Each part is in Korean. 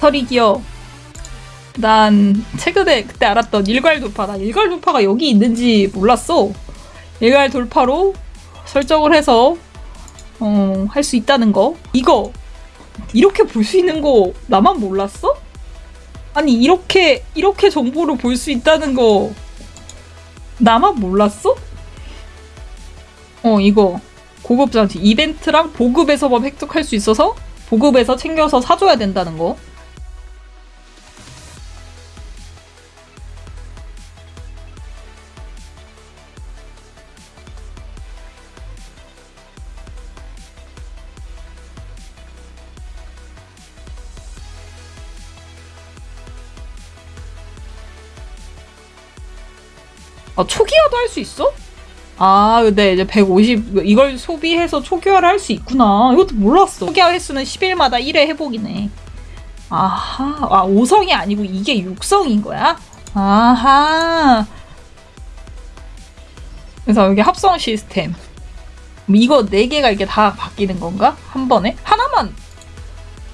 털이 기어. 난 최근에 그때 알았던 일괄 돌파. 나 일괄 돌파가 여기 있는지 몰랐어. 일괄 돌파로 설정을 해서 어, 할 수 있다는 거. 이거 이렇게 볼 수 있는 거 나만 몰랐어? 아니 이렇게 이렇게 정보를 볼 수 있다는 거 나만 몰랐어? 어 이거 고급 장치 이벤트랑 보급에서만 획득할 수 있어서 보급에서 챙겨서 사줘야 된다는 거. 아 초기화도 할 수 있어? 아, 근데 이제 150 이걸 소비해서 초기화를 할 수 있구나. 이것도 몰랐어. 초기화 횟수는 10일마다 1회 회복이네. 아하, 아 5성이 아니고 이게 6성인 거야? 아하. 그래서 여기 합성 시스템. 이거 4개가 이게 다 바뀌는 건가? 한 번에? 하나만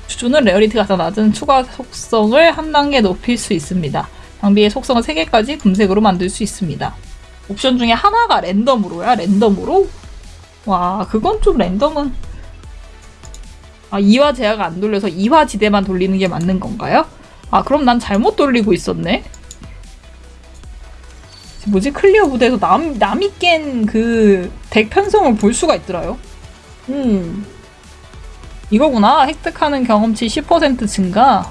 주는 rarity가 더 낮은 추가 속성을 한 단계 높일 수 있습니다. 장비의 속성을 3개까지 금색으로 만들 수 있습니다. 옵션 중에 하나가 랜덤으로야? 랜덤으로? 와, 그건 좀 랜덤은. 아, 이화 제어가 안 돌려서 이화 지대만 돌리는 게 맞는 건가요? 아, 그럼 난 잘못 돌리고 있었네? 뭐지? 클리어 무대에서 남, 남이 깬 그 덱 편성을 볼 수가 있더라요. 음. 이거구나. 획득하는 경험치 10% 증가.